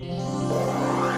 Yeah.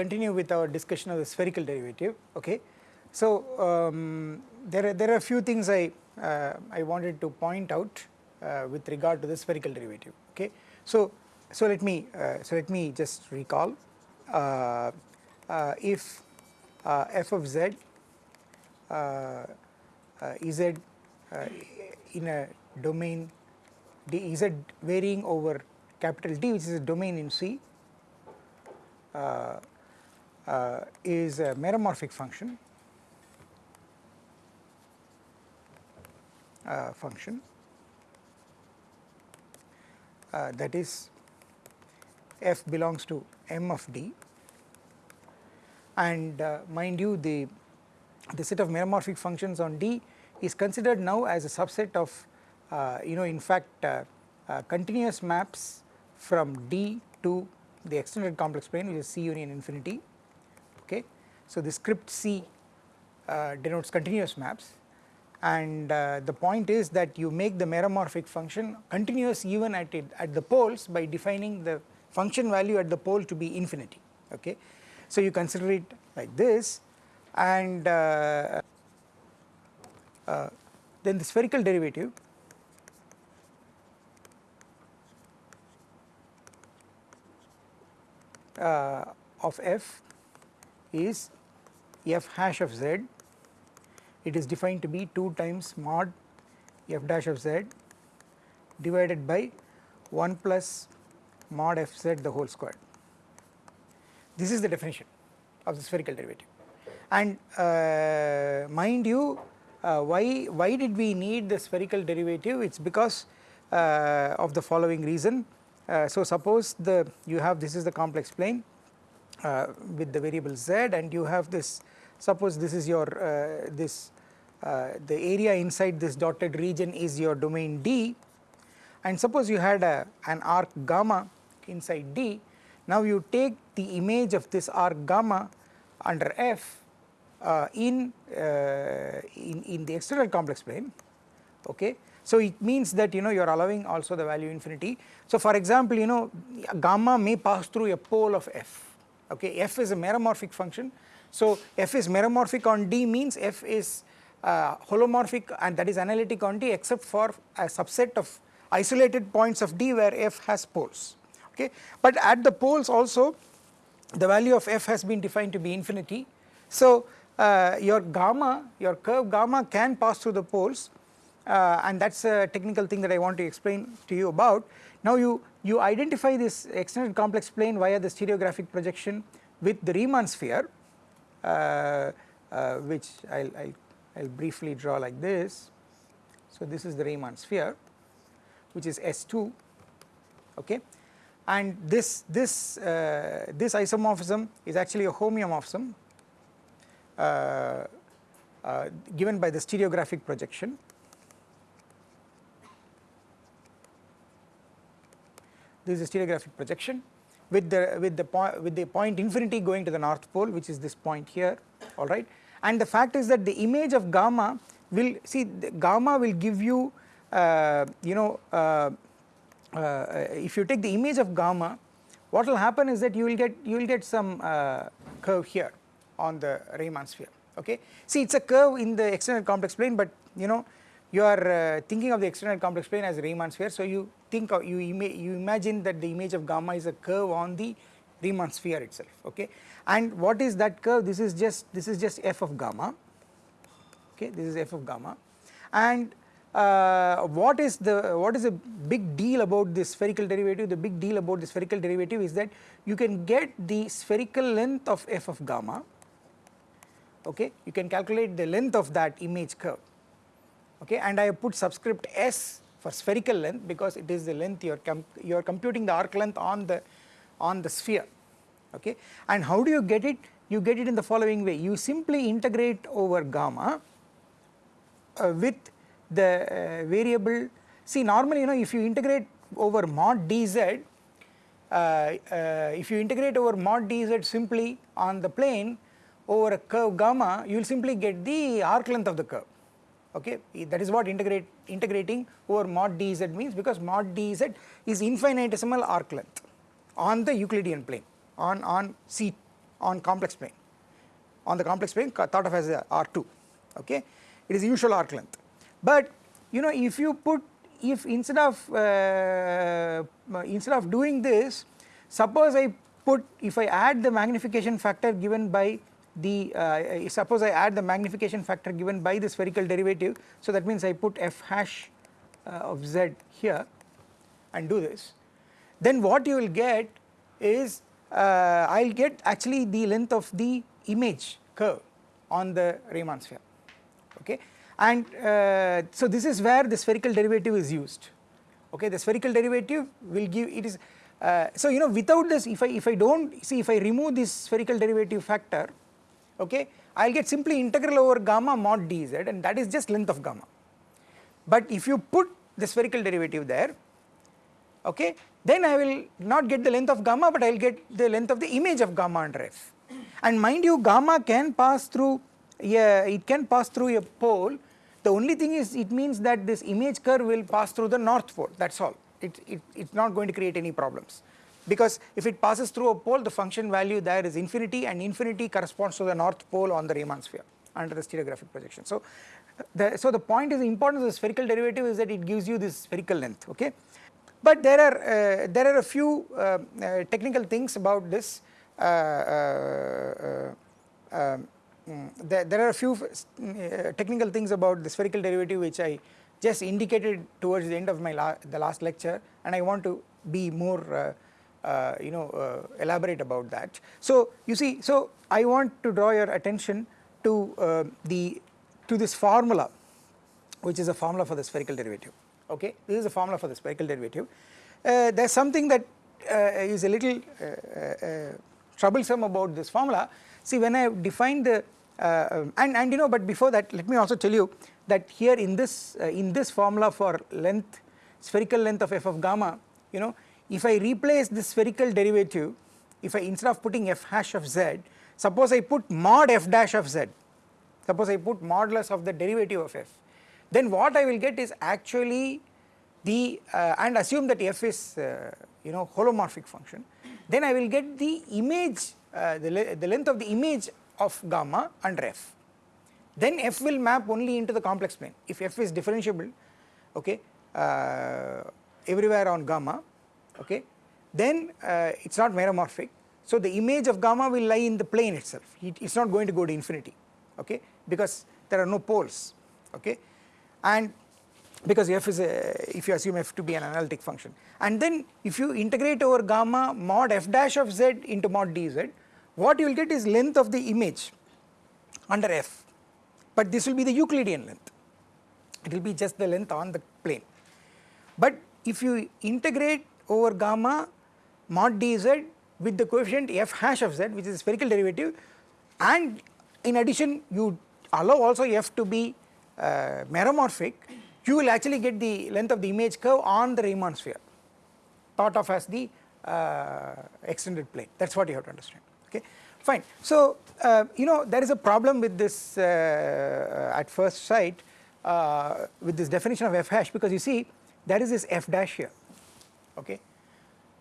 Continue with our discussion of the spherical derivative, okay. So um, there, are, there are a few things I, uh, I wanted to point out uh, with regard to the spherical derivative, okay. So, so let me, uh, so let me just recall uh, uh, if uh, f of z is z in a domain d z varying over capital D which is a domain in C uh, uh, is a meromorphic function uh, function that is f belongs to m of d. And mind you the the set of meromorphic functions on D is considered now as a subset of uh, you know in fact uh, uh, continuous maps from D to the extended complex plane which is C union infinity okay. So the script C uh, denotes continuous maps. And uh, the point is that you make the meromorphic function continuous even at it at the poles by defining the function value at the pole to be infinity. Okay. So you consider it like this. And uh, uh then the spherical derivative. Uh, of f is f hash of z. It is defined to be 2 times mod f dash of z divided by 1 plus mod f z the whole square. This is the definition of the spherical derivative. And uh, mind you uh, why why did we need the spherical derivative? It is because uh, of the following reason. Uh, so suppose the you have this is the complex plane uh, with the variable z and you have this suppose this is your uh, this the area inside this dotted region is your domain D. And suppose you had a, an arc gamma inside D. Now you take the image of this arc gamma under F uh, in, uh, in, in the external complex plane. Okay? So it means that you know you are allowing also the value infinity. So for example you know gamma may pass through a pole of f okay f is a meromorphic function. So f is meromorphic on D means f is uh, holomorphic and that is analytic on D except for a subset of isolated points of D where f has poles okay. But at the poles also the value of f has been defined to be infinity. So uh, your gamma your curve gamma can pass through the poles uh, and that is a technical thing that I want to explain to you about. Now you, you identify this extended complex plane via the stereographic projection with the Riemann sphere uh, uh, which I will I'll, briefly draw like this. So this is the Riemann sphere which is S2 okay and this this uh, this isomorphism is actually a homeomorphism uh, uh, given by the stereographic projection this is a stereographic projection with the with the point with the point infinity going to the north pole which is this point here all right? And the fact is that the image of gamma will see gamma will give you uh, you know uh, uh, if you take the image of gamma what will happen is that you will get you will get some uh, curve here on the Riemann sphere okay? See it is a curve in the extended complex plane but you know you are uh, thinking of the extended complex plane as Riemann sphere so you think of you, ima you imagine that the image of gamma is a curve on the Riemann sphere itself okay and what is that curve this is just this is just f of gamma okay this is f of gamma and uh, what is the what is the big deal about this spherical derivative? The big deal about the spherical derivative is that you can get the spherical length of f of gamma. Okay, you can calculate the length of that image curve. Okay, and I have put subscript s for spherical length because it is the length you are com you are computing the arc length on the on the sphere. Okay, and how do you get it? You get it in the following way. You simply integrate over gamma uh, with the uh, variable see normally you know if you integrate over mod dz uh, uh, if you integrate over mod dz simply on the plane over a curve gamma you will simply get the arc length of the curve okay? That is what integrate integrating over mod dz means because mod dz is infinitesimal arc length on the Euclidean plane on on C on complex plane. On the complex plane thought of as a R2 okay? It is usual arc length. But you know if you put if instead of uh, instead of doing this suppose I put if I add the magnification factor given by the uh, suppose I add the magnification factor given by the spherical derivative. So that means I put f hash uh, of z here and do this. Then what you will get is uh, I will get actually the length of the image curve on the Riemann sphere. Okay? And uh, so this is where the spherical derivative is used. Okay? The spherical derivative will give it is uh, so you know without this if I if I don't see if I remove this spherical derivative factor okay? I will get simply integral over gamma mod dz and that is just length of gamma. But if you put the spherical derivative there okay then I will not get the length of gamma but I will get the length of the image of gamma under f. And mind you gamma can pass through yeah, it can pass through a pole. The only thing is it means that this image curve will pass through the north pole. That is all. It, it it's not going to create any problems because if it passes through a pole the function value there is infinity and infinity corresponds to the north pole on the Riemann sphere under the stereographic projection. So the, so the point is the importance of the spherical derivative is that it gives you this spherical length okay. But there are uh, there are a few uh, uh, technical things about this uh, uh, uh, um, there, there, are a few technical things about the spherical derivative which I just indicated towards the end of my la the last lecture and I want to be more you know uh, elaborate about that. So you see so I want to draw your attention to uh, the to this formula which is a formula for the spherical derivative okay this is a formula for the spherical derivative. Uh, there is something that is a little troublesome about this formula see when I have defined the uh, and and you know but before that let me also tell you that here in this uh, in this formula for length spherical length of f of gamma you know if I replace the spherical derivative if I instead of putting f hash of z suppose I put mod f dash of z suppose I put modulus of the derivative of f then what I will get is actually the uh, and assume that f is uh, you know holomorphic function then I will get the image uh, the, the length of the image of gamma under f. Then f will map only into the complex plane. If f is differentiable, okay, uh, everywhere on gamma, okay, then uh, it is not meromorphic. So the image of gamma will lie in the plane itself. It is not going to go to infinity, okay, because there are no poles, okay, and because f is a, if you assume f to be an analytic function, and then if you integrate over gamma mod f dash of z into mod dz, what you will get is length of the image under f. But this will be the Euclidean length. It will be just the length on the plane. But if you integrate over gamma mod dz with the coefficient f hash of z which is a spherical derivative and in addition you allow also f to be uh, meromorphic you will actually get the length of the image curve on the Riemann sphere thought of as the uh, extended plane. That is what you have to understand. Okay fine. So uh, you know there is a problem with this uh, at first sight uh, with this definition of f hash because you see there is this f dash here okay?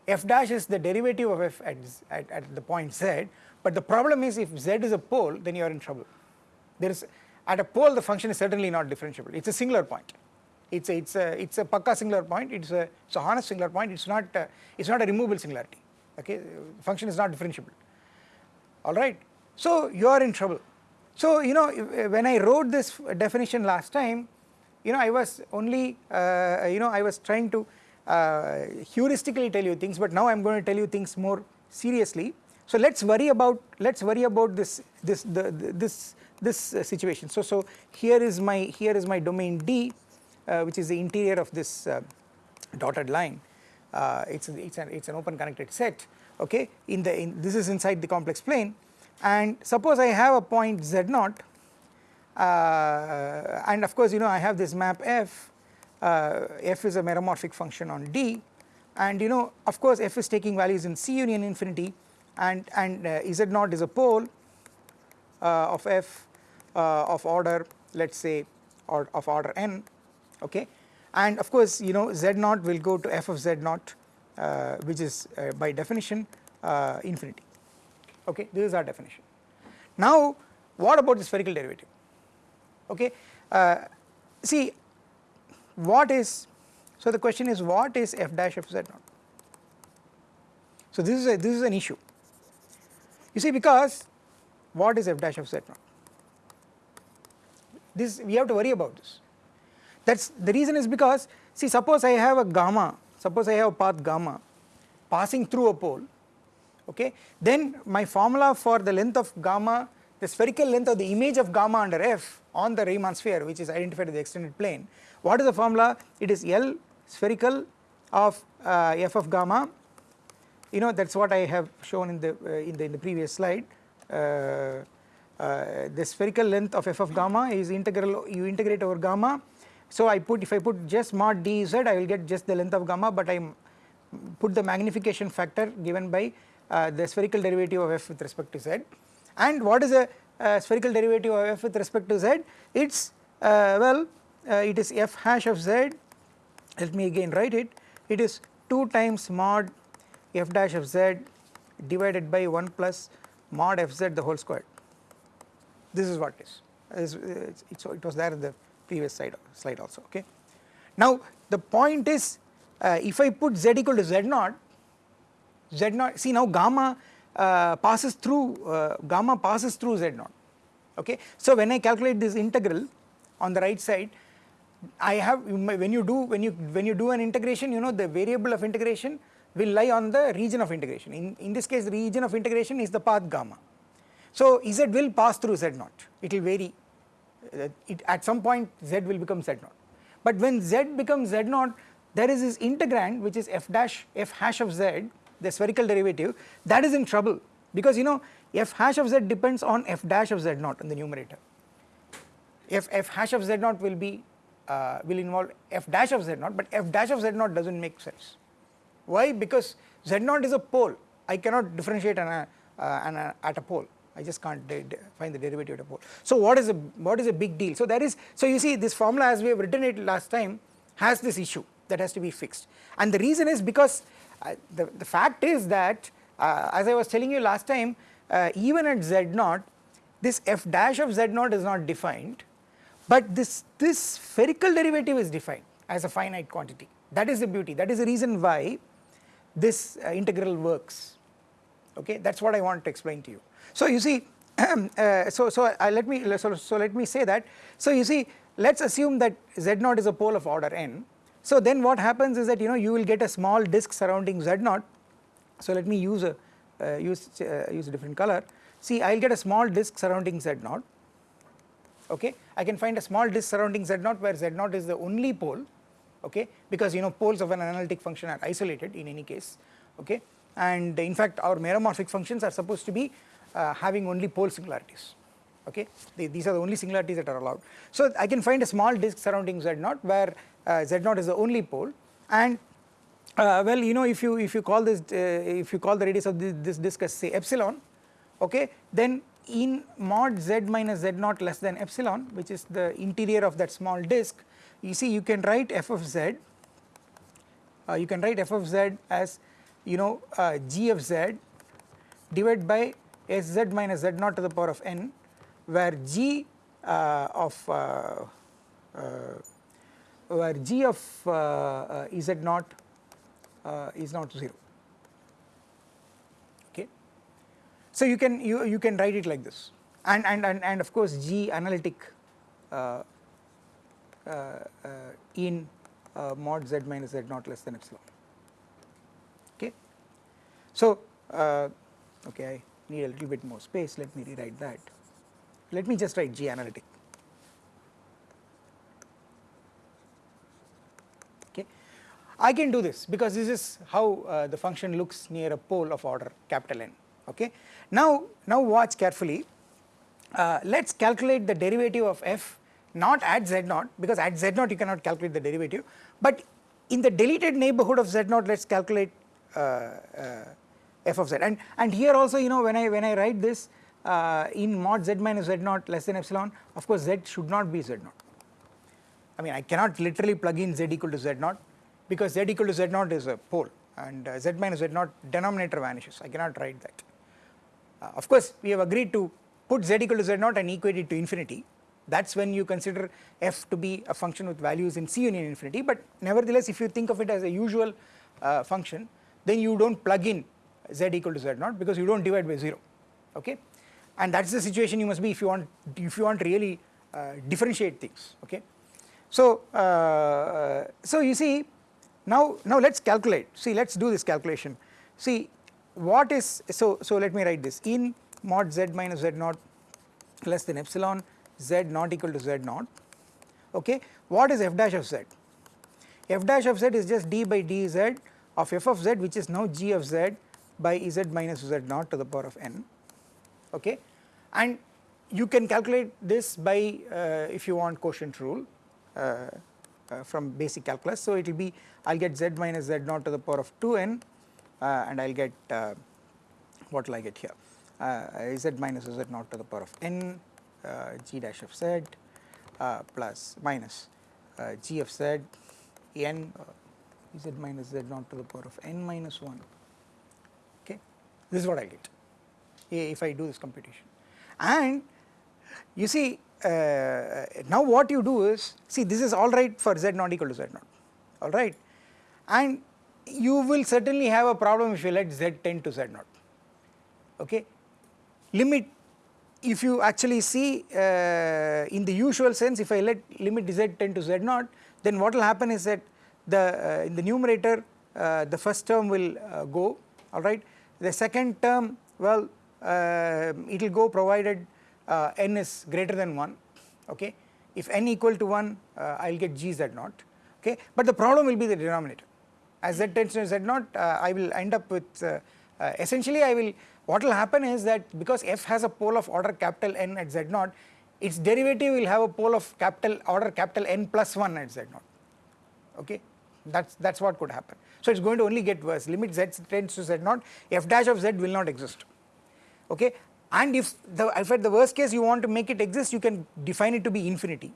F dash is the derivative of f at, at, at the point z but the problem is if z is a pole then you are in trouble. There is at a pole the function is certainly not differentiable. It is a singular point. It's a it's a it's a pakka singular point. It's a it's a honest singular point. It's not uh, it's not a removable singularity okay? Function is not differentiable. Alright. So you are in trouble. So you know when I wrote this definition last time you know I was only uh, you know I was trying to heuristically tell you things but now I am going to tell you things more seriously. So let us worry about let us worry about this this the, the this this uh, situation. So so here is my here is my domain D uh, which is the interior of this uh, dotted line uh, it's it's an it's an open connected set okay in the in this is inside the complex plane and suppose I have a point z naught uh, and of course you know I have this map f uh, f is a meromorphic function on D. And you know of course f is taking values in C union infinity. And and uh, z naught is a pole uh, of f uh, of order let us say or of order n okay? And of course you know z naught will go to f of z naught uh, which is by definition infinity okay? This is our definition. Now what about the spherical derivative okay? See what is so the question is what is f dash of z naught? So this is a this is an issue. You see because what is f dash of z naught? This we have to worry about this. That's the reason is because see suppose I have a gamma suppose I have a path gamma passing through a pole okay? Then my formula for the length of gamma the spherical length of the image of gamma under f on the Riemann sphere which is identified in the extended plane what is the formula? It is L spherical of uh, f of gamma. You know that is what I have shown in the uh, in the in the previous slide. Uh, uh, the spherical length of f of gamma is integral you integrate over gamma. So I put if I put just mod dz I will get just the length of gamma but I put the magnification factor given by uh, the spherical derivative of f with respect to z. And what is a uh, spherical derivative of f with respect to z? It is well uh, it is f hash of z let me again write it it is 2 times mod f dash of z divided by 1 plus mod f z the whole square this is what it is it was there in the previous slide slide also okay. Now the point is uh, if I put z equal to z naught z naught see now gamma uh, passes through uh, gamma passes through z naught okay. So when I calculate this integral on the right side I have when you do when you when you do an integration you know the variable of integration will lie on the region of integration. In in this case the region of integration is the path gamma. So z will pass through z naught. It will vary. Uh, it at some point z will become z naught. But when z becomes z naught there is this integrand which is f dash f hash of z the spherical derivative that is in trouble. Because you know f hash of z depends on f dash of z naught in the numerator. F f hash of z naught will be uh, will involve f dash of z naught but f dash of z naught does not make sense. Why? Because z naught is a pole I cannot differentiate an, uh, an, uh, at a pole I just can't find the derivative at a pole. So what is a what is a big deal? So there is so you see this formula as we have written it last time has this issue that has to be fixed and the reason is because uh, the, the fact is that uh, as I was telling you last time uh, even at z naught this f dash of z naught is not defined but this, this spherical derivative is defined as a finite quantity. That is the beauty. That is the reason why this uh, integral works. Okay? That is what I want to explain to you. So you see uh, so, so uh, let me so, so let me say that. So you see let us assume that Z0 is a pole of order n. So then what happens is that you know you will get a small disk surrounding Z0, so let me use a uh, use uh, use a different color. See I will get a small disk surrounding z naught okay. I can find a small disk surrounding z0 where z0 is the only pole okay? Because you know poles of an analytic function are isolated in any case okay? And in fact our meromorphic functions are supposed to be uh, having only pole singularities okay? These are the only singularities that are allowed. So I can find a small disk surrounding z0 where uh, z0 is the only pole. And uh, well you know if you if you call this uh, if you call the radius of this, this disk as say epsilon okay? Then in mod z minus z naught less than epsilon which is the interior of that small disk you see you can write f of z uh, you can write f of z as you know uh, g of z divided by sz minus z naught to the power of n where g uh, of uh, uh, where g of uh, z naught is not 0 So you can you, you can write it like this. And, and, and, and of course G analytic uh, uh, uh, in uh, mod z minus z naught less than epsilon. Okay. So okay I need a little bit more space. Let me rewrite that. Let me just write G analytic. Okay. I can do this because this is how uh, the function looks near a pole of order capital N okay. Now, now watch carefully. Uh, let us calculate the derivative of f not at z naught because at z naught you cannot calculate the derivative. But in the deleted neighborhood of z naught let us calculate uh, uh, f of z. And and here also you know when I when I write this uh, in mod z minus z naught less than epsilon of course z should not be z naught. I mean I cannot literally plug in z equal to z naught because z equal to z naught is a pole and uh, z minus z naught denominator vanishes. I cannot write that uh, of course we have agreed to put z equal to z naught and equate it to infinity. That is when you consider f to be a function with values in C union infinity. But nevertheless if you think of it as a usual uh, function then you do not plug in z equal to z naught because you do not divide by 0 okay? And that is the situation you must be if you want if you want really uh, differentiate things. Okay. So, uh, so you see now now let us calculate. See let us do this calculation. See what is so so let me write this. In mod z minus z naught less than epsilon z not equal to z naught okay what is f dash of z? F dash of z is just d by dz of f of z which is now g of z by z minus z naught to the power of n okay. And you can calculate this by uh, if you want quotient rule uh, uh, from basic calculus. So it will be I will get z minus z naught to the power of 2n uh, and I will get uh, what will I get here? Uh, z minus z naught to the power of n uh, g dash of z uh, plus minus uh, g of z n z minus z naught to the power of n minus 1 okay this is what I get if I do this computation. And you see uh, now what you do is see this is all right for z not equal to z naught all right? And you will certainly have a problem if you let z tend to z naught okay? Limit if you actually see uh, in the usual sense if I let limit z tend to z naught then what will happen is that the uh, in the numerator uh, the first term will uh, go alright the second term well uh, it will go provided uh, n is greater than 1 okay? If n equal to 1 I will get g z naught okay? But the problem will be the denominator as z tends to z naught uh, I will end up with uh, uh, essentially I will what will happen is that because f has a pole of order capital N at z naught, its derivative will have a pole of capital order capital N plus 1 at z naught, okay. That is that is what could happen. So it is going to only get worse limit z tends to z naught f dash of z will not exist, okay. And if the if at the worst case you want to make it exist you can define it to be infinity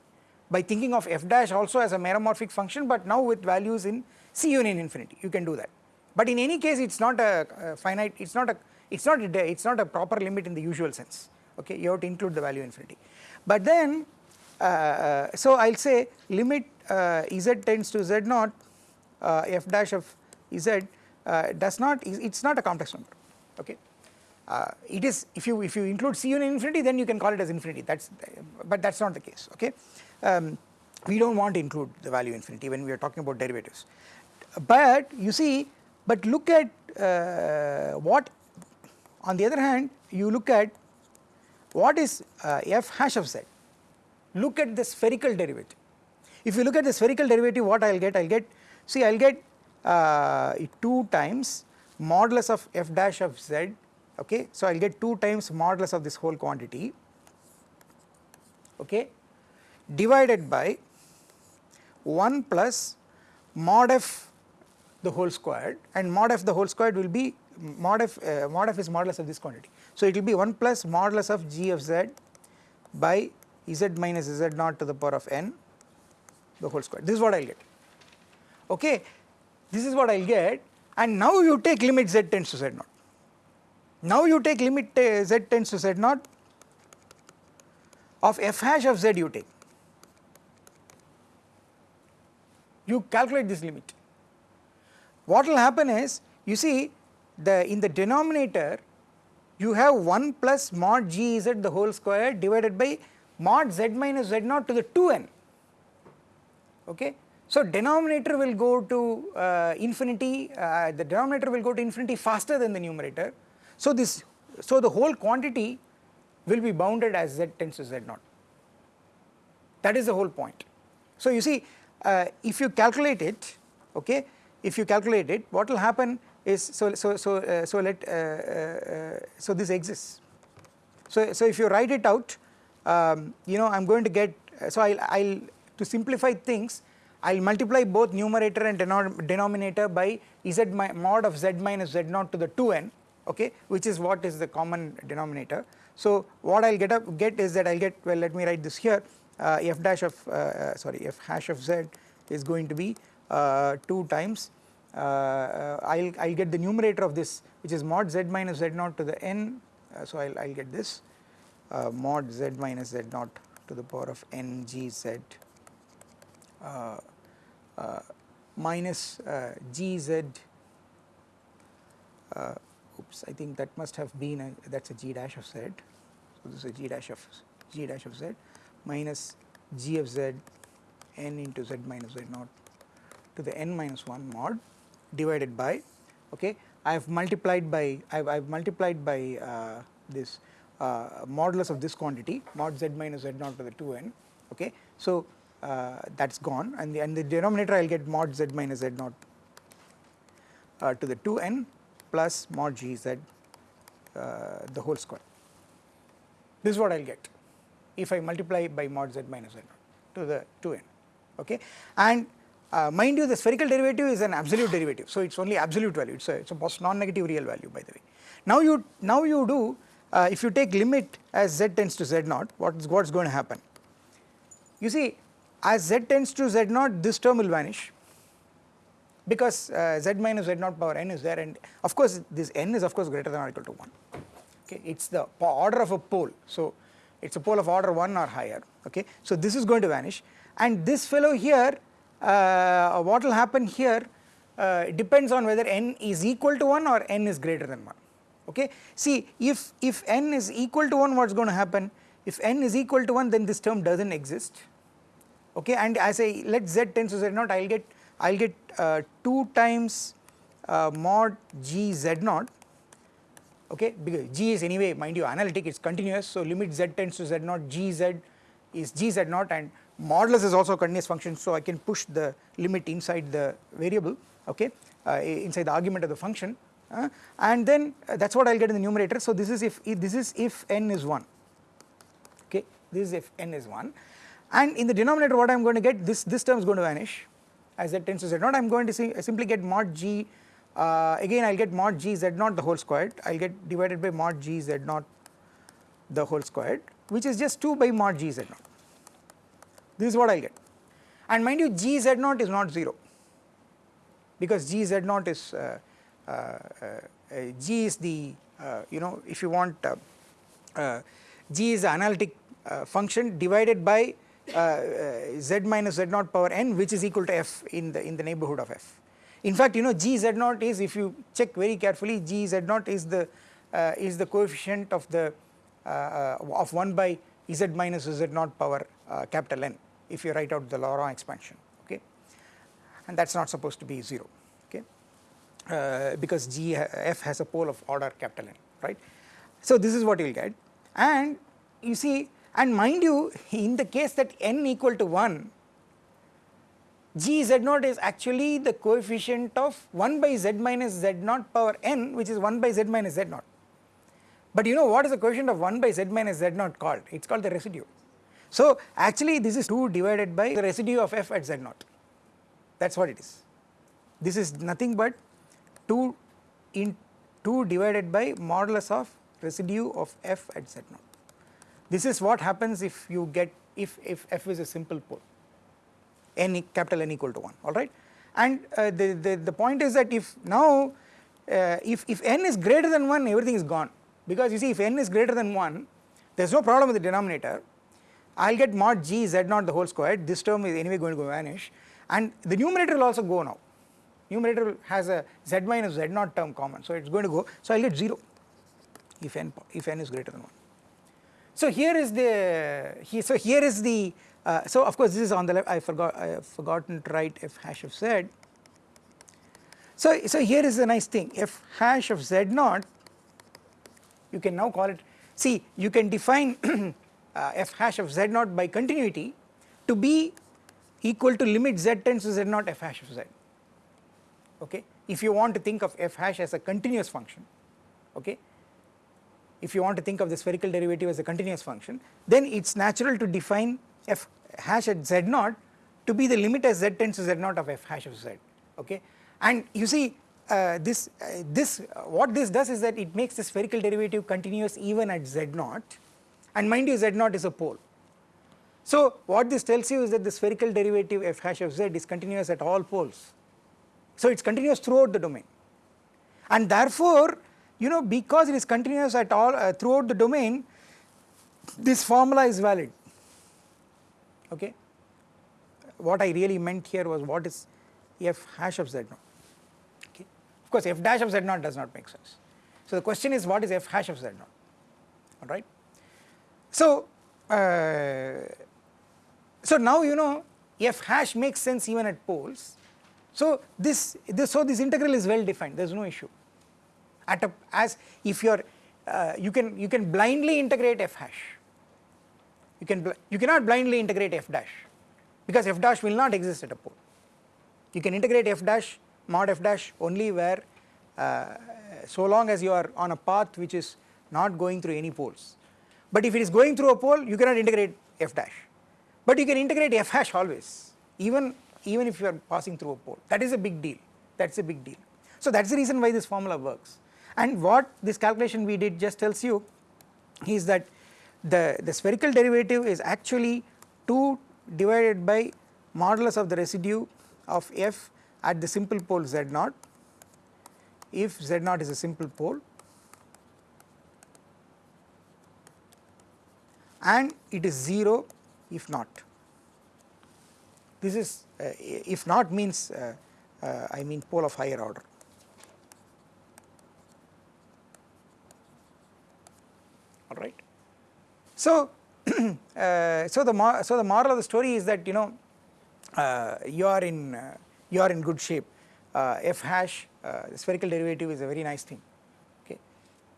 by thinking of f dash also as a meromorphic function but now with values in C union infinity you can do that. But in any case it is not a, a finite it is not a it is not a, it is not a proper limit in the usual sense okay you have to include the value infinity. But then uh, uh so I will say limit uh, z tends to z naught uh, f dash of z uh, does not it is not a complex number okay. Uh, it is if you if you include c union infinity then you can call it as infinity that is but that is not the case okay. Um, we do not want to include the value infinity when we are talking about derivatives but you see but look at what on the other hand you look at what is uh, f hash of z, look at the spherical derivative. If you look at the spherical derivative what I will get, I will get see I will get uh, 2 times modulus of f dash of z okay. So I will get 2 times modulus of this whole quantity okay divided by 1 plus mod f the whole squared and mod f the whole squared will be mod f, uh, mod f is modulus of this quantity. So it will be 1 plus modulus of g of z by z minus z naught to the power of n the whole square. This is what I will get. Okay, this is what I will get and now you take limit z tends to z naught. Now you take limit uh, z tends to z naught of f hash of z you take. You calculate this limit. What will happen is you see the in the denominator you have 1 plus mod g z the whole square divided by mod z minus z naught to the 2n okay. So denominator will go to uh, infinity, uh, the denominator will go to infinity faster than the numerator. So this, so the whole quantity will be bounded as z tends to z naught. That is the whole point. So you see, uh, if you calculate it, okay, if you calculate it, what will happen is so so so uh, so let uh, uh, so this exists. So so if you write it out, um, you know I am going to get so I'll I'll to simplify things I will multiply both numerator and denominator by z mod of z minus z naught to the 2n okay which is what is the common denominator. So what I will get up get is that I will get well let me write this here uh, f dash of uh, uh sorry f hash of z is going to be 2 times. Uh, I'll I'll get the numerator of this which is mod z minus z naught to the n. So I'll I'll get this mod z minus z naught to the power of n g z uh, uh, minus uh, gz oops I think that must have been a that is a g dash of z. So this is a g dash of g dash of z minus g of z n into z minus z naught to the n minus 1 mod divided by okay I have multiplied by I have, multiplied by uh, this uh, modulus of this quantity mod z minus z naught to the 2n okay so uh, that is gone and the, and the denominator I will get mod z minus z naught uh, to the 2n plus mod g z uh, the whole square. This is what I will get if I multiply by mod z minus z naught to the 2n okay and uh, mind you the spherical derivative is an absolute derivative so it is only absolute value. It is a, it's a non-negative real value by the way. Now you now you do uh, if you take limit as z tends to z naught what is what is going to happen? You see as z tends to z naught this term will vanish. Because uh, z minus z naught power n is there and of course this n is of course greater than or equal to 1 okay it is the order of a pole. So it is a pole of order 1 or higher. Okay so this is going to vanish. And this fellow here what will happen here uh, depends on whether n is equal to 1 or n is greater than 1 okay? See if if n is equal to 1 what is going to happen? If n is equal to 1 then this term does not exist. Okay? And as I say let z tends to z naught I will get I will get uh, 2 times uh, mod g z naught. Okay? Because g is anyway mind you analytic it is continuous. So limit z tends to z naught g z is g z naught and modulus is also a continuous function so I can push the limit inside the variable okay uh, inside the argument of the function uh, and then uh, that is what I will get in the numerator. So this is if, if this is if n is 1 okay this is if n is 1 and in the denominator what I am going to get this this term is going to vanish. As z tends to z naught I am going to see, simply get mod g uh, again I will get mod g z naught the whole squared. I will get divided by mod g z naught the whole squared which is just 2 by mod g z naught this is what I will get and mind you g z naught is not 0 because g z naught is uh, uh, uh g is the uh, you know if you want uh, g is the analytic function divided by uh, uh, z minus z naught power n which is equal to f in the in the neighborhood of f. In fact you know g z naught is if you check very carefully g z naught is the uh, is the coefficient of the of 1 by z minus z naught power capital N if you write out the Laurent expansion okay and that is not supposed to be 0 okay uh, because g f has a pole of order capital N right. So this is what you will get and you see and mind you in the case that n equal to 1 g z naught is actually the coefficient of 1 by z minus z naught power n which is 1 by z minus z naught. But you know what is the coefficient of 1 by z minus z naught called? It is called the residue. So actually this is 2 divided by the residue of f at z naught. That is what it is. This is nothing but 2 in 2 divided by modulus of residue of f at z naught. This is what happens if you get if, if f is a simple pole. N capital N equal to 1 alright and uh, the, the, the point is that if now uh, if, if n is greater than 1 everything is gone. Because you see if n is greater than 1 there is no problem with the denominator I will get mod g z naught the whole squared this term is anyway going to vanish. And the numerator will also go now. Numerator has a z minus z naught term common. So it is going to go. So I will get 0 if n if n is greater than 1 so here is the he, so here is the uh, so of course this is on the left. I forgot I have forgotten to write f hash of z. So, so here is the nice thing. F hash of z naught you can now call it see you can define uh, f hash of z naught by continuity to be equal to limit z tends to z naught f hash of z. Okay? If you want to think of f hash as a continuous function okay? If you want to think of the spherical derivative as a continuous function then it is natural to define f hash at z naught to be the limit as z tends to z naught of f hash of z okay? And you see uh, this uh, this uh, what this does is that it makes the spherical derivative continuous even at z naught and mind you z naught is a pole so what this tells you is that the spherical derivative f hash of z is continuous at all poles so it is continuous throughout the domain and therefore you know because it is continuous at all uh, throughout the domain this formula is valid okay. What I really meant here was what is f hash of z naught okay. Of course f dash of z naught does not make sense. So the question is what is f hash of z naught alright. So, uh, so now you know f hash makes sense even at poles. So this, this so this integral is well defined. There is no issue. At a as if you are uh, you can you can blindly integrate f hash. You can you cannot blindly integrate f dash because f dash will not exist at a pole. You can integrate f dash mod f dash only where uh, so long as you are on a path which is not going through any poles but if it is going through a pole you cannot integrate f dash. But you can integrate f hash always even even if you are passing through a pole. That is a big deal. That is a big deal. So that is the reason why this formula works. And what this calculation we did just tells you is that the, the spherical derivative is actually 2 divided by modulus of the residue of f at the simple pole z naught. If z naught is a simple pole and it is 0 if not. This is uh, if not means uh, uh, I mean pole of higher order. Alright. So, uh, so the so the moral of the story is that you know uh, you are in uh, you are in good shape. f hash spherical derivative is a very nice thing, okay,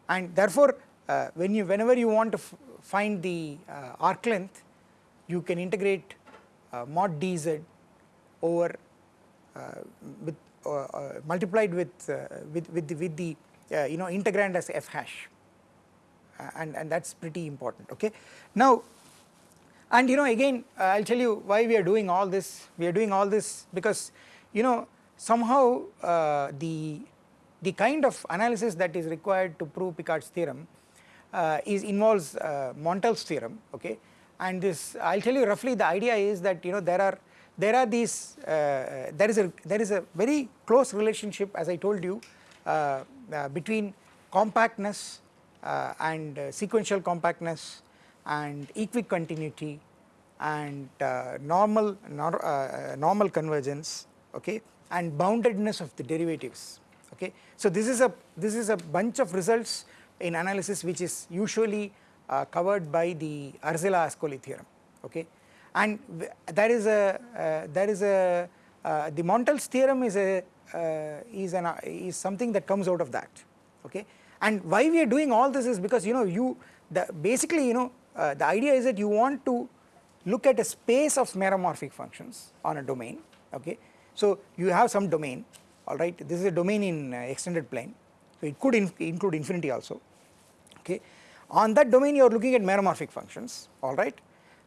and therefore Uh, when you whenever you want to find the uh, arc length, you can integrate uh, mod dz over with multiplied with with with the, with the you know integrand as f hash and, and that is pretty important okay. Now and you know again I will tell you why we are doing all this, we are doing all this because you know somehow uh, the, the kind of analysis that is required to prove Picard's theorem uh, is involves uh, Montel's theorem okay and this I will tell you roughly the idea is that you know there are there are these uh, there is a there is a very close relationship as I told you uh, uh, between compactness uh, and uh, sequential compactness and equicontinuity and uh, normal nor, normal convergence okay and boundedness of the derivatives okay. So this is a this is a bunch of results in analysis which is usually uh, covered by the Arzela-Ascoli theorem okay? And there is a uh, there is a uh, the Montel's theorem is a is an is something that comes out of that okay? And why we are doing all this is because you know you the basically you know uh, the idea is that you want to look at a space of meromorphic functions on a domain okay. So you have some domain alright this is a domain in uh, extended plane. So it could in include infinity also okay. On that domain you are looking at meromorphic functions. Alright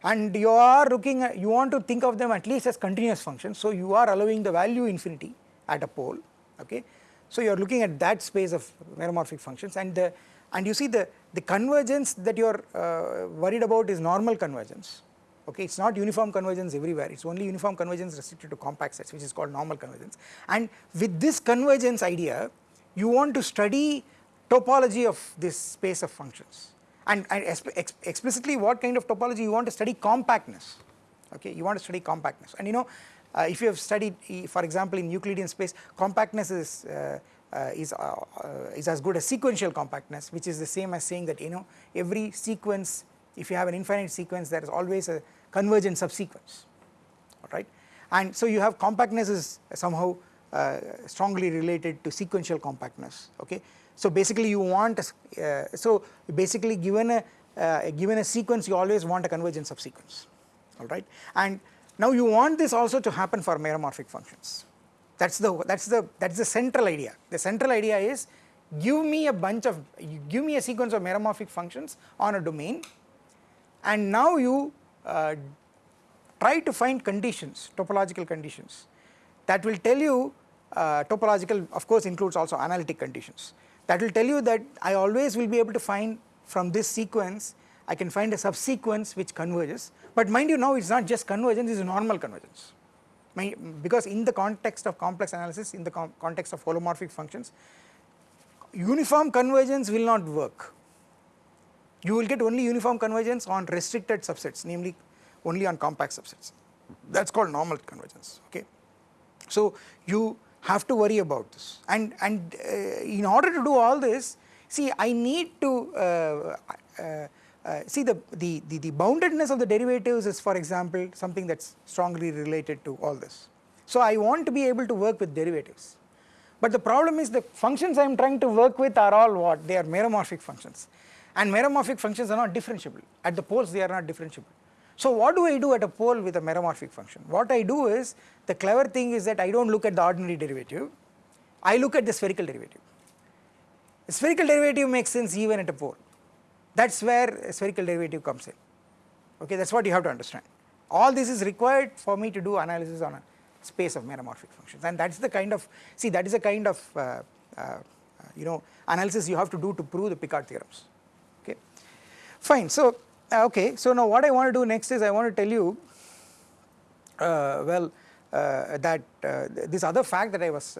and you are looking at you want to think of them at least as continuous functions. So you are allowing the value infinity at a pole. Okay. So you are looking at that space of meromorphic functions. And the and you see the, the convergence that you are uh, worried about is normal convergence. Okay. It is not uniform convergence everywhere. It is only uniform convergence restricted to compact sets which is called normal convergence. And with this convergence idea you want to study topology of this space of functions. And, and ex explicitly what kind of topology you want to study compactness. Okay you want to study compactness. And you know uh, if you have studied for example in Euclidean space compactness is uh, uh, is, is as good as sequential compactness which is the same as saying that you know every sequence if you have an infinite sequence there is always a, convergent subsequence alright and so you have compactness is somehow uh, strongly related to sequential compactness okay. So basically you want uh, so basically given a uh, given a sequence you always want a convergent subsequence alright and now you want this also to happen for meromorphic functions. That's the that's the that's the central idea. The central idea is give me a bunch of give me a sequence of meromorphic functions on a domain and now you uh, try to find conditions topological conditions that will tell you uh, topological of course includes also analytic conditions. That will tell you that I always will be able to find from this sequence I can find a subsequence which converges. But mind you now it is not just convergence it is normal convergence. Because in the context of complex analysis in the com context of holomorphic functions uniform convergence will not work. You will get only uniform convergence on restricted subsets namely only on compact subsets. That is called normal convergence okay. So you have to worry about this. And, and uh, in order to do all this see I need to uh, uh, uh, see the, the, the, the, boundedness of the derivatives is for example something that is strongly related to all this. So I want to be able to work with derivatives. But the problem is the functions I am trying to work with are all what? They are meromorphic functions. And meromorphic functions are not differentiable. At the poles they are not differentiable. So what do I do at a pole with a meromorphic function? What I do is the clever thing is that I do not look at the ordinary derivative, I look at the spherical derivative. The spherical derivative makes sense even at a pole that is where spherical derivative comes in okay that is what you have to understand. All this is required for me to do analysis on a space of meromorphic functions and that is the kind of see that is a kind of uh, uh, you know analysis you have to do to prove the Picard theorems okay. Fine so okay so now what I want to do next is I want to tell you uh, well uh, that uh, this other fact that I was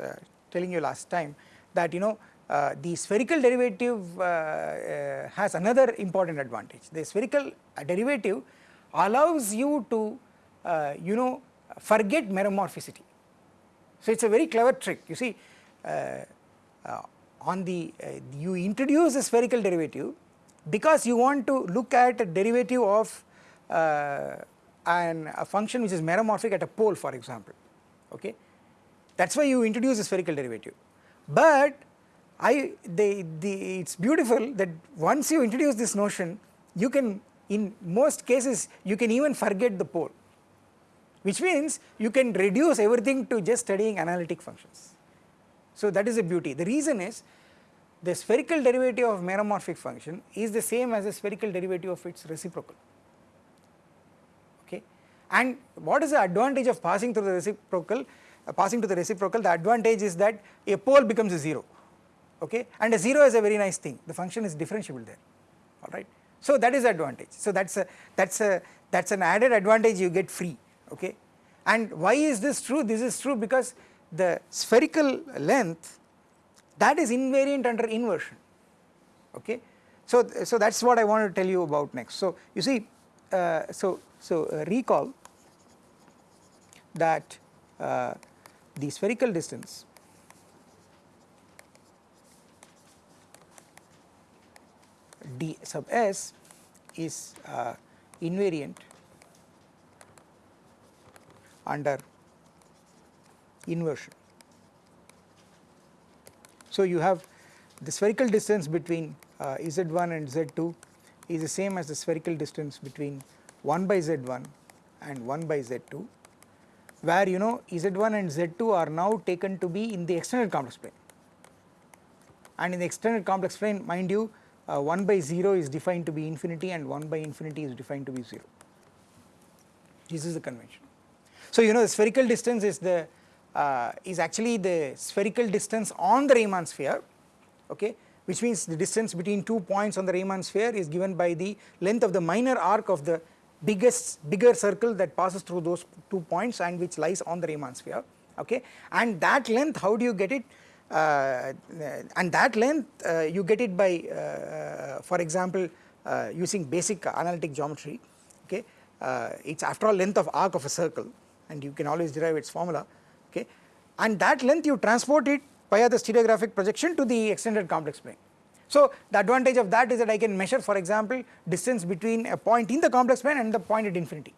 telling you last time that you know uh, the spherical derivative uh, uh, has another important advantage. The spherical derivative allows you to you know forget meromorphicity. So it is a very clever trick you see on the you introduce a spherical derivative because you want to look at a derivative of uh, an, a function which is meromorphic at a pole for example okay that is why you introduce a spherical derivative. But I the, the it's beautiful that once you introduce this notion you can in most cases you can even forget the pole which means you can reduce everything to just studying analytic functions. So that is a beauty the reason is the spherical derivative of meromorphic function is the same as the spherical derivative of its reciprocal. Okay? And what is the advantage of passing through the reciprocal uh, passing to the reciprocal? The advantage is that a pole becomes a 0 okay? And a 0 is a very nice thing. The function is differentiable there. Alright. So that is advantage. So that is a that is a that is an added advantage you get free. Okay? And why is this true? This is true because the spherical length that is invariant under inversion okay. So, so that is what I want to tell you about next. So you see uh, so, so uh, recall that uh, the spherical distance d sub s is uh, invariant under inversion. So you have the spherical distance between uh, z1 and z2 is the same as the spherical distance between 1 by z1 and 1 by z2 where you know z1 and z2 are now taken to be in the extended complex plane and in the extended complex plane mind you uh, 1 by 0 is defined to be infinity and 1 by infinity is defined to be 0 this is the convention. So you know the spherical distance is the uh, is actually the spherical distance on the Riemann sphere okay which means the distance between two points on the Riemann sphere is given by the length of the minor arc of the biggest bigger circle that passes through those two points and which lies on the Riemann sphere okay. And that length how do you get it? Uh, and that length uh, you get it by uh, for example using basic analytic geometry okay. It is after all length of arc of a circle and you can always derive its formula okay? And that length you transport it via the stereographic projection to the extended complex plane. So the advantage of that is that I can measure for example distance between a point in the complex plane and the point at infinity.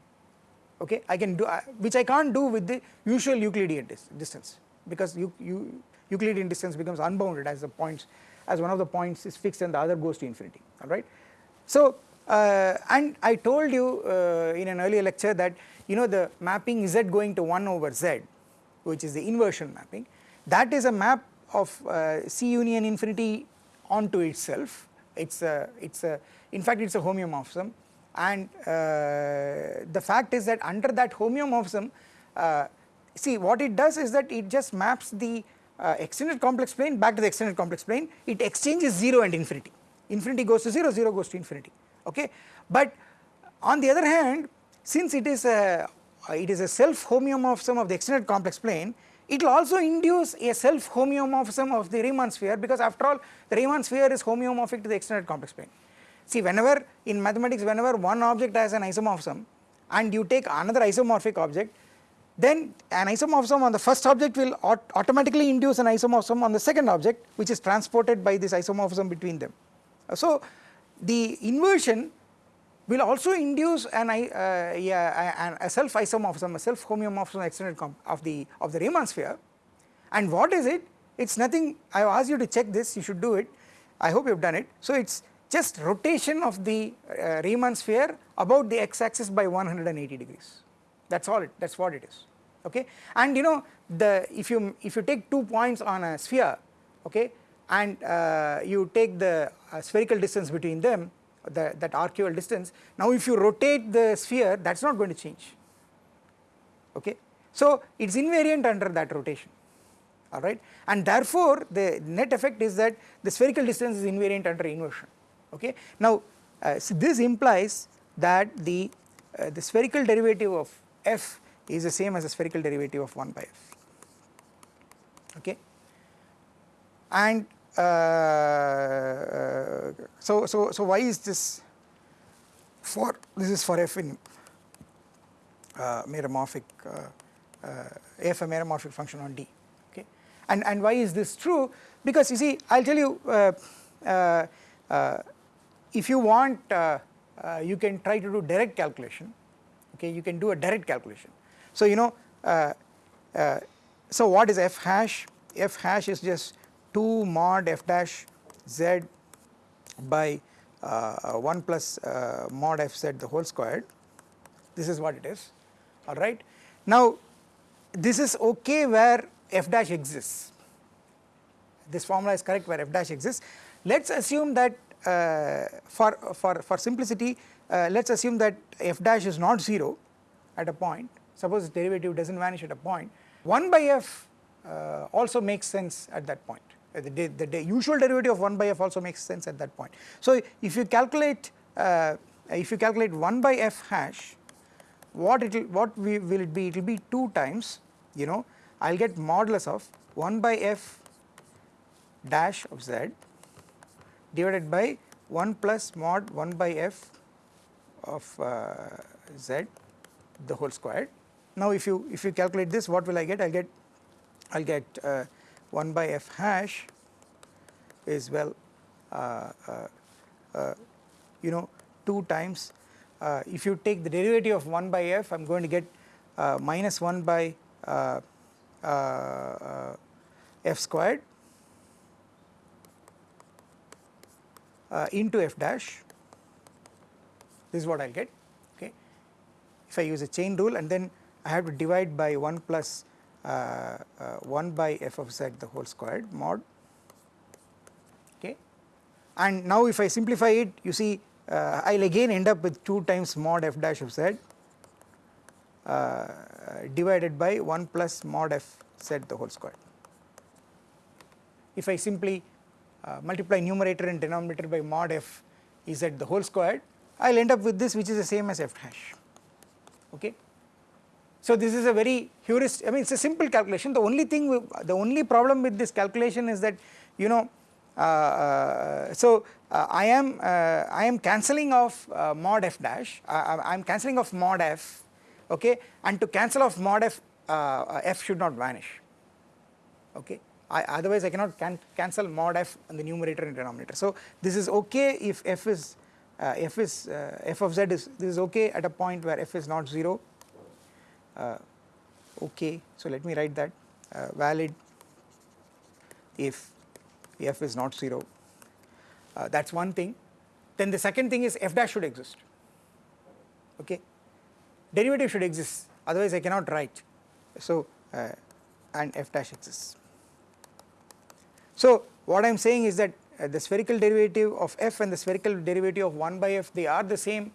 Okay? I can do uh, which I can't do with the usual Euclidean dis distance. Because you, you Euclidean distance becomes unbounded as the points as one of the points is fixed and the other goes to infinity. Alright. So uh, and I told you uh, in an earlier lecture that you know the mapping z going to 1 over z which is the inversion mapping that is a map of uh, C union infinity onto itself. It's a it's a in fact it's a homeomorphism. And uh, the fact is that under that homeomorphism uh, see what it does is that it just maps the uh, extended complex plane back to the extended complex plane. It exchanges 0 and infinity. Infinity goes to 0 0 goes to infinity. Okay? But on the other hand since it is a Uh, it is a self homeomorphism of the extended complex plane it will also induce a self homeomorphism of the Riemann sphere because after all the Riemann sphere is homeomorphic to the extended complex plane See whenever in mathematics whenever one object has an isomorphism and you take another isomorphic object then an isomorphism on the first object will aut automatically induce an isomorphism on the second object which is transported by this isomorphism between them. So the inversion will also induce an, uh, yeah, a, self isomorphism, a self homeomorphism extended of the of the Riemann sphere. And what is it? It is nothing. I have asked you to check this. You should do it. I hope you have done it. So it is just rotation of the uh, Riemann sphere about the x axis by 180 degrees. That is all it that is what it is. Okay? And you know the if you if you take two points on a sphere okay and uh, you take the uh, spherical distance between them the, that arcual distance. Now if you rotate the sphere that is not going to change. Okay? So it is invariant under that rotation. Alright and therefore the net effect is that the spherical distance is invariant under inversion. Okay. Now uh, so this implies that the, uh, the spherical derivative of f is the same as the spherical derivative of 1 by f. Okay? And uh, uh so so so why is this for this is for f in uh, meromorphic uh, f a meromorphic function on d okay? And and why is this true? Because you see i'll tell you if you want uh, uh, you can try to do direct calculation okay? You can do a direct calculation. So you know uh, uh so what is f hash? F hash is just 2 mod f dash z by uh, 1 plus uh, mod f z the whole squared. This is what it is. Alright now this is okay where f dash exists. This formula is correct where f dash exists. Let us assume that uh, for, for, for simplicity uh, let us assume that f dash is not 0 at a point. Suppose the derivative does not vanish at a point. 1 by f uh, also makes sense at that point the, the, the, usual derivative of 1 by f also makes sense at that point. So if you calculate uh, if you calculate 1 by f hash what it will what we, will it be it will be 2 times you know I will get modulus of 1 by f dash of z divided by 1 plus mod 1 by f of uh, z the whole squared. Now if you if you calculate this what will I get? I will get I will get uh, 1 by f hash is well uh, uh, uh you know 2 times uh, if you take the derivative of 1 by f I am going to get minus 1 by f squared uh, into f dash this is what I will get okay. If I use a chain rule and then I have to divide by 1 plus uh, uh, 1 by f of z the whole squared mod okay and now if I simplify it you see uh, I will again end up with 2 times mod f dash of z uh, divided by 1 plus mod f z the whole squared. If I simply uh, multiply numerator and denominator by mod f z the whole squared I will end up with this which is the same as f hash okay. So this is a very heuristic I mean it is a simple calculation. The only thing the only problem with this calculation is that you know uh, uh, so uh, I am uh, I am cancelling off uh, mod f dash. I am cancelling off mod f okay? And to cancel off mod f f should not vanish okay? I, otherwise I cannot can cancel mod f in the numerator and denominator. So this is okay if f is uh, f is uh, f of z is this is okay at a point where f is not 0 uh, okay. So, let me write that. Uh, valid if f is not 0 uh, that is one thing. Then the second thing is f dash should exist. Okay? Derivative should exist. Otherwise I cannot write. So uh, and f dash exists. So what I am saying is that uh, the spherical derivative of f and the spherical derivative of 1 by f they are the same.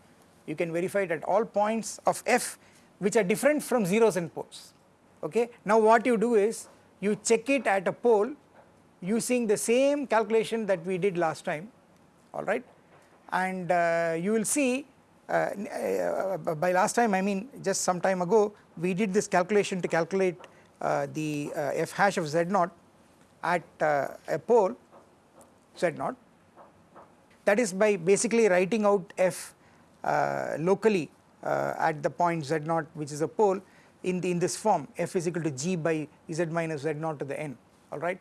You can verify it at all points of f which are different from zeros and poles. Okay. Now what you do is you check it at a pole using the same calculation that we did last time. Alright and uh, you will see uh, uh, by last time I mean just some time ago we did this calculation to calculate uh, the uh, f hash of z naught at uh, a pole z naught. That is by basically writing out f locally at the point z naught which is a pole in the in this form f is equal to g by z minus z naught to the n alright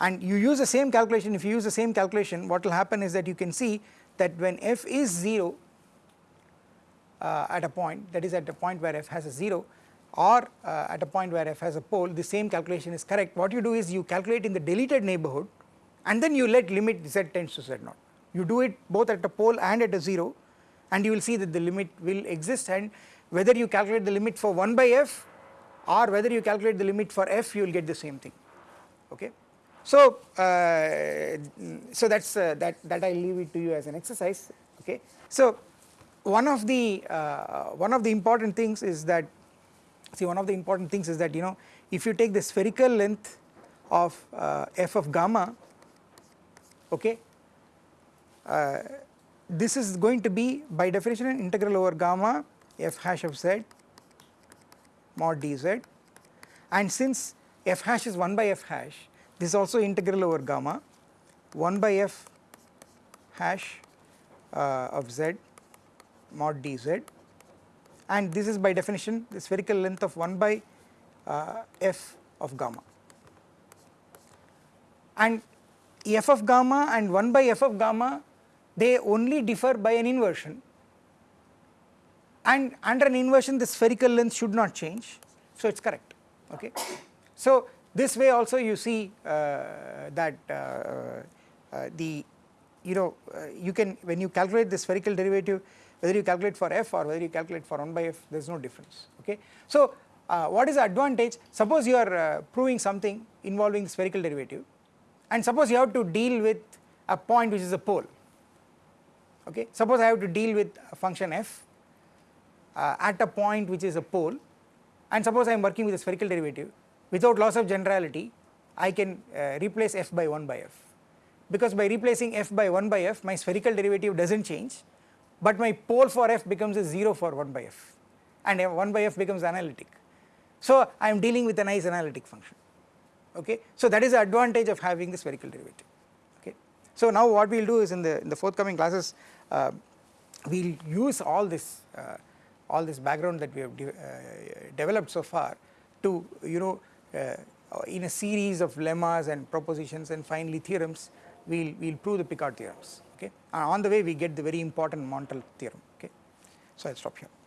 and you use the same calculation if you use the same calculation what will happen is that you can see that when f is 0 uh, at a point that is at a point where f has a 0 or uh, at a point where f has a pole the same calculation is correct. What you do is you calculate in the deleted neighborhood and then you let limit z tends to z naught. You do it both at a pole and at a 0 and you will see that the limit will exist and whether you calculate the limit for 1 by f or whether you calculate the limit for f you will get the same thing okay. So, uh, so that is uh, that that I leave it to you as an exercise okay. So one of the uh, one of the important things is that see one of the important things is that you know if you take the spherical length of uh, f of gamma okay uh, this is going to be by definition an integral over gamma f hash of z mod dz and since f hash is 1 by f hash this is also integral over gamma 1 by f hash uh, of z mod dz and this is by definition the spherical length of 1 by uh, f of gamma. And f of gamma and 1 by f of gamma they only differ by an inversion. And under an inversion the spherical length should not change. So it is correct. Okay. So this way also you see uh, that uh, uh, the you know you can when you calculate the spherical derivative whether you calculate for f or whether you calculate for 1 by f there is no difference. Okay. So what is the advantage? Suppose you are proving something involving spherical derivative. And suppose you have to deal with a point which is a pole okay suppose I have to deal with function f uh, at a point which is a pole and suppose I am working with a spherical derivative without loss of generality I can uh, replace f by 1 by f because by replacing f by 1 by f my spherical derivative does not change but my pole for f becomes a 0 for 1 by f and 1 by f becomes analytic. So I am dealing with a nice analytic function okay. So that is the advantage of having the spherical derivative okay. So now what we will do is in the in the forthcoming classes we will use all this uh, all this background that we have de uh, developed so far to you know uh, in a series of lemmas and propositions and finally theorems we will we will prove the Picard theorems okay. and on the way we get the very important Montel theorem okay. So I will stop here.